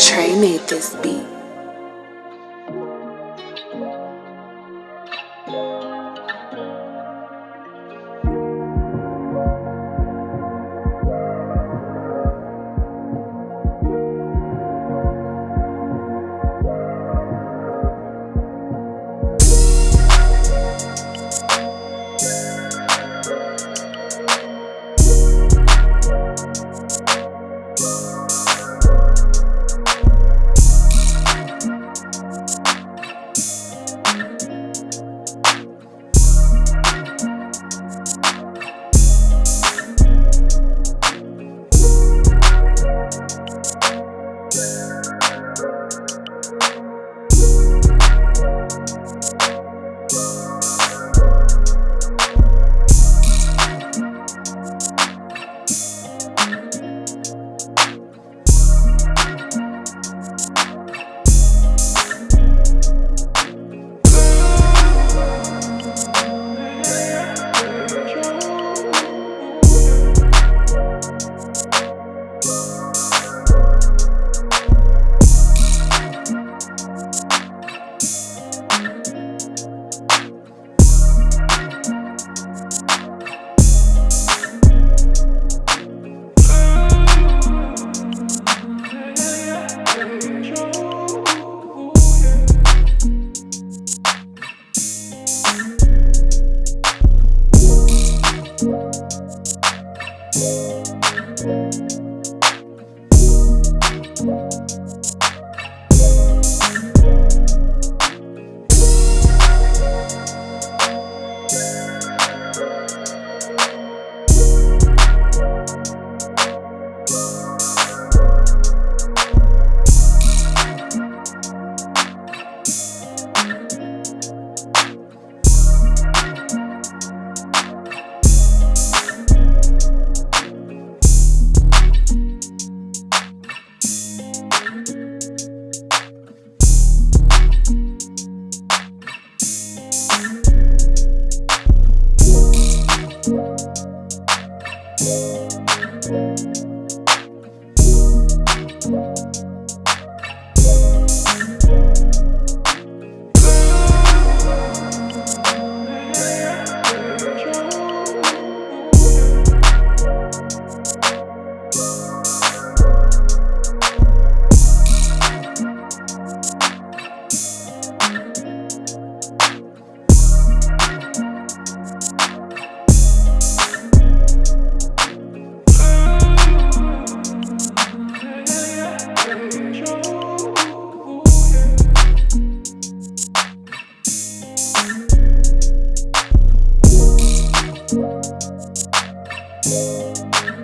Trey made this beat.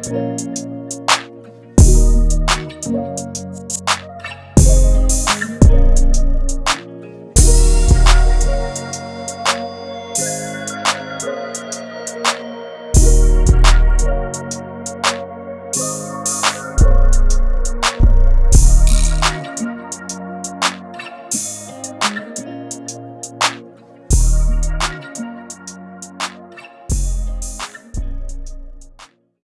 Thank